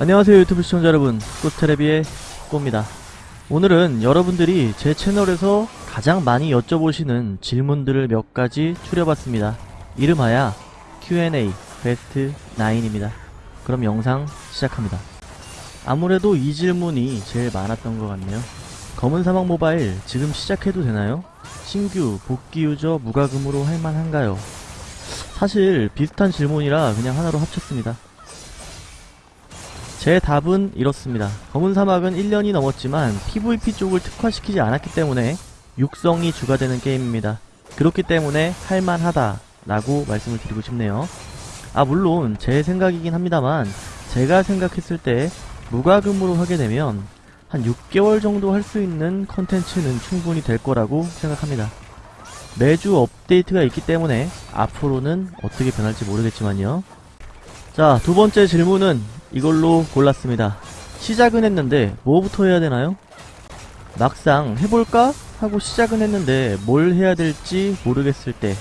안녕하세요 유튜브 시청자 여러분. 꽃테레비의 꽃입니다. 오늘은 여러분들이 제 채널에서 가장 많이 여쭤보시는 질문들을 몇 가지 추려봤습니다. 이름하여 Q&A 베스트 9입니다. 그럼 영상 시작합니다. 아무래도 이 질문이 제일 많았던 것 같네요. 검은 사막 모바일 지금 시작해도 되나요? 신규 복귀 유저 무과금으로 할만한가요? 사실 비슷한 질문이라 그냥 하나로 합쳤습니다 제 답은 이렇습니다. 검은 사막은 1년이 넘었지만 PVP 쪽을 특화시키지 않았기 때문에 육성이 주가 되는 게임입니다. 그렇기 때문에 할만하다 라고 말씀을 드리고 싶네요. 아 물론 제 생각이긴 합니다만 제가 생각했을 때 무과금으로 하게 되면 한 6개월 정도 할 수 있는 컨텐츠는 충분히 될 거라고 생각합니다. 매주 업데이트가 있기 때문에 앞으로는 어떻게 변할지 모르겠지만요. 자, 두 번째 질문은 이걸로 골랐습니다. 시작은 했는데 뭐부터 해야 되나요? 막상 해볼까? 하고 시작은 했는데 뭘 해야 될지 모르겠을 때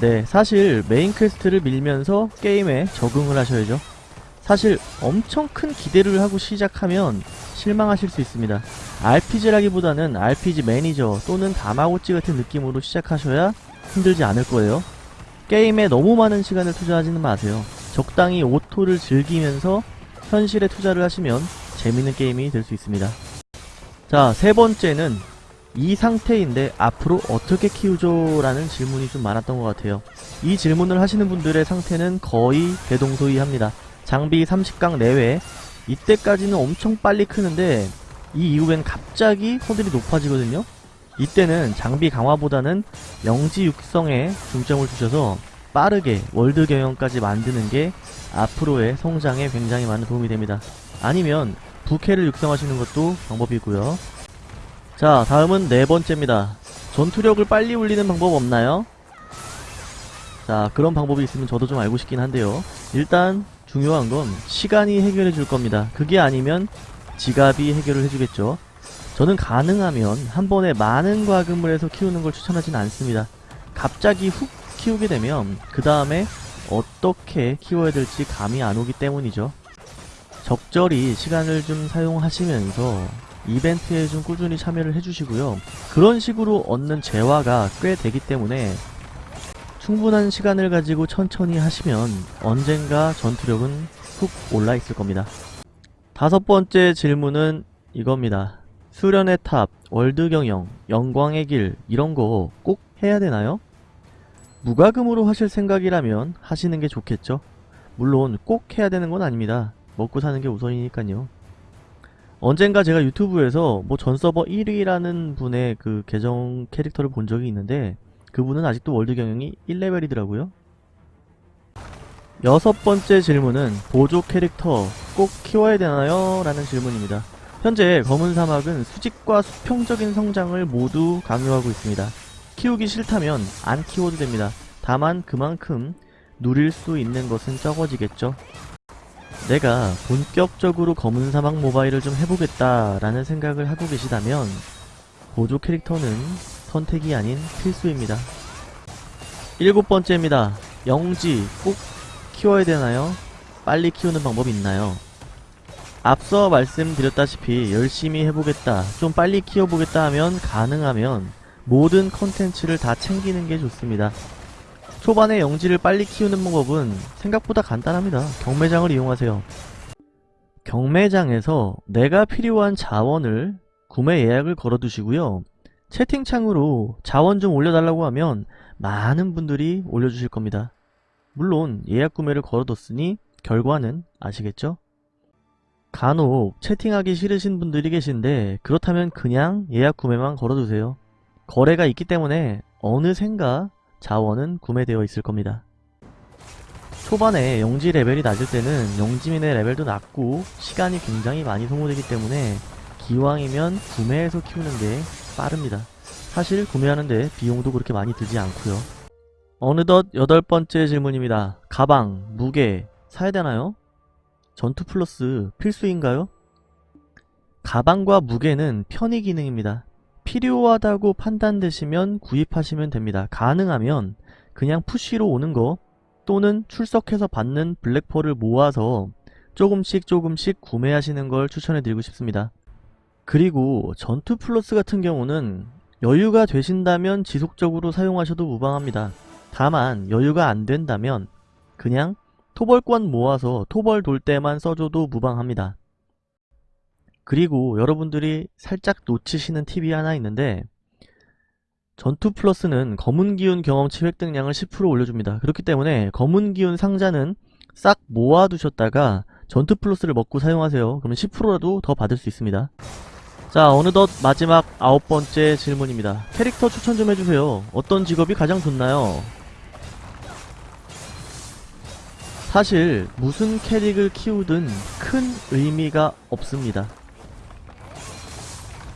네, 사실 main quest를 밀면서 게임에 적응을 하셔야죠. 사실 엄청 큰 기대를 하고 시작하면 실망하실 수 있습니다. RPG라기보다는 RPG 매니저 또는 다마고찌 같은 느낌으로 시작하셔야 힘들지 않을 거예요. 게임에 너무 많은 시간을 투자하지는 마세요. 적당히 auto를 즐기면서 현실에 투자를 하시면 재밌는 게임이 될 수 있습니다. 자, 세 번째는 이 상태인데 앞으로 어떻게 키우죠? 라는 질문이 좀 많았던 것 같아요. 이 질문을 하시는 분들의 상태는 거의 대동소이합니다. 장비 30강 내외 이때까지는 엄청 빨리 크는데 이 이후엔 갑자기 허들이 높아지거든요. 이때는 장비 강화보다는 영지 육성에 중점을 두셔서 빠르게 월드 경영까지 만드는 게 앞으로의 성장에 굉장히 많은 도움이 됩니다. 아니면 부캐를 육성하시는 것도 방법이고요. 자 다음은 네 번째입니다. 전투력을 빨리 올리는 방법 없나요? 자 그런 방법이 있으면 저도 좀 알고 싶긴 한데요. 일단 중요한 건 시간이 해결해 줄 겁니다. 그게 아니면 지갑이 해결을 해주겠죠. 저는 가능하면 한 번에 많은 과금을 해서 키우는 걸 추천하진 않습니다. 갑자기 훅 키우게 되면 그 다음에 어떻게 키워야 될지 감이 안 오기 때문이죠. 적절히 시간을 좀 사용하시면서 이벤트에 좀 꾸준히 참여를 해주시고요. 그런 식으로 얻는 재화가 꽤 되기 때문에 충분한 시간을 가지고 천천히 하시면 언젠가 전투력은 훅 올라 있을 겁니다. 다섯 번째 질문은 이겁니다. 수련의 탑, 월드 경영, 영광의 길 이런 거 꼭 해야 되나요? 무과금으로 하실 생각이라면 하시는 게 좋겠죠. 물론 꼭 해야 되는 건 아닙니다. 먹고 사는 게 우선이니까요. 언젠가 제가 유튜브에서 뭐 전서버 1위라는 분의 그 계정 캐릭터를 본 적이 있는데 그분은 아직도 월드 경영이 1레벨이더라고요. 여섯 번째 질문은 보조 캐릭터 꼭 키워야 되나요? 라는 질문입니다. 현재 검은 사막은 수직과 수평적인 성장을 모두 강요하고 있습니다. 키우기 싫다면 안 키워도 됩니다. 다만 그만큼 누릴 수 있는 것은 적어지겠죠. 내가 본격적으로 검은 사막 모바일을 좀 해보겠다라는 생각을 하고 계시다면 보조 캐릭터는 선택이 아닌 필수입니다. 일곱 번째입니다. 영지 꼭 키워야 되나요? 빨리 키우는 방법 있나요? 앞서 말씀드렸다시피 열심히 해보겠다, 좀 빨리 키워보겠다 하면 가능하면 모든 컨텐츠를 다 챙기는 게 좋습니다. 초반에 영지를 빨리 키우는 방법은 생각보다 간단합니다. 경매장을 이용하세요. 경매장에서 내가 필요한 자원을 구매 예약을 걸어두시고요. 채팅창으로 자원 좀 올려달라고 하면 많은 분들이 올려주실 겁니다. 물론 예약 구매를 걸어뒀으니 결과는 아시겠죠? 간혹 채팅하기 싫으신 분들이 계신데 그렇다면 그냥 예약 구매만 걸어두세요. 거래가 있기 때문에 어느샌가 자원은 구매되어 있을 겁니다. 초반에 영지 레벨이 낮을 때는 영지민의 레벨도 낮고 시간이 굉장히 많이 소모되기 때문에 기왕이면 구매해서 키우는 게 빠릅니다. 사실 구매하는데 비용도 그렇게 많이 들지 않고요. 어느덧 여덟 번째 질문입니다. 가방, 무게 사야 되나요? 전투 플러스 필수인가요? 가방과 무게는 편의 기능입니다. 필요하다고 판단되시면 구입하시면 됩니다. 가능하면 그냥 푸시로 오는 거 또는 출석해서 받는 블랙펄을 모아서 조금씩 조금씩 구매하시는 걸 추천해 드리고 싶습니다. 그리고 전투 플러스 같은 경우는 여유가 되신다면 지속적으로 사용하셔도 무방합니다. 다만 여유가 안 된다면 그냥 토벌권 모아서 토벌 돌 때만 써줘도 무방합니다. 그리고 여러분들이 살짝 놓치시는 팁이 하나 있는데 전투 플러스는 검은 기운 경험치 획득량을 10% 올려줍니다. 그렇기 때문에 검은 기운 상자는 싹 모아두셨다가 전투 플러스를 먹고 사용하세요. 그러면 10%라도 더 받을 수 있습니다. 자 어느덧 마지막 아홉 번째 질문입니다. 캐릭터 추천 좀 해주세요. 어떤 직업이 가장 좋나요? 사실 무슨 캐릭을 키우든 큰 의미가 없습니다.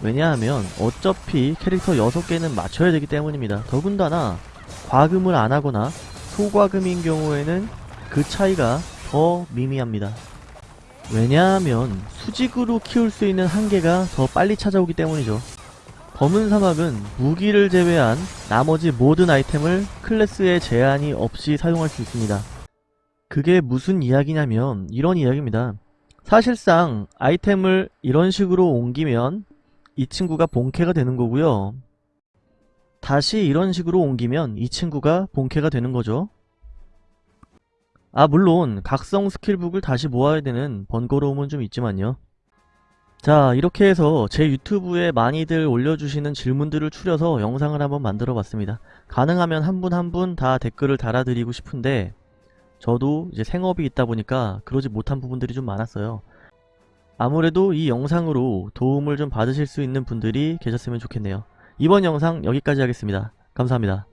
왜냐하면 어차피 캐릭터 6개는 맞춰야 되기 때문입니다. 더군다나 과금을 안 하거나 소과금인 경우에는 그 차이가 더 미미합니다. 왜냐하면 수직으로 키울 수 있는 한계가 더 빨리 찾아오기 때문이죠. 검은 사막은 무기를 제외한 나머지 모든 아이템을 클래스에 제한이 없이 사용할 수 있습니다. 그게 무슨 이야기냐면 이런 이야기입니다. 사실상 아이템을 이런 식으로 옮기면 이 친구가 본캐가 되는 거고요. 다시 이런 식으로 옮기면 이 친구가 본캐가 되는 거죠. 아 물론 각성 스킬북을 다시 모아야 되는 번거로움은 좀 있지만요. 자 이렇게 해서 제 유튜브에 많이들 올려주시는 질문들을 추려서 영상을 한번 만들어 봤습니다. 가능하면 한 분 한 분 다 댓글을 달아드리고 싶은데 저도 이제 생업이 있다 보니까 그러지 못한 부분들이 좀 많았어요. 아무래도 이 영상으로 도움을 좀 받으실 수 있는 분들이 계셨으면 좋겠네요. 이번 영상 여기까지 하겠습니다. 감사합니다.